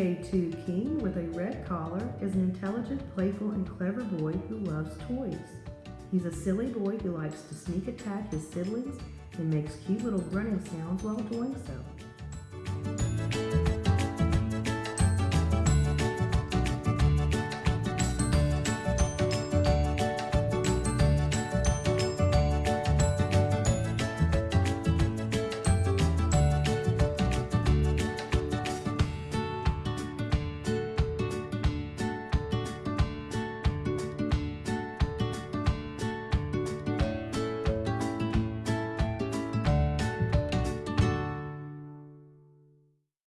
K2 King with a red collar is an intelligent, playful, and clever boy who loves toys. He's a silly boy who likes to sneak attack his siblings and makes cute little grunting sounds while doing so.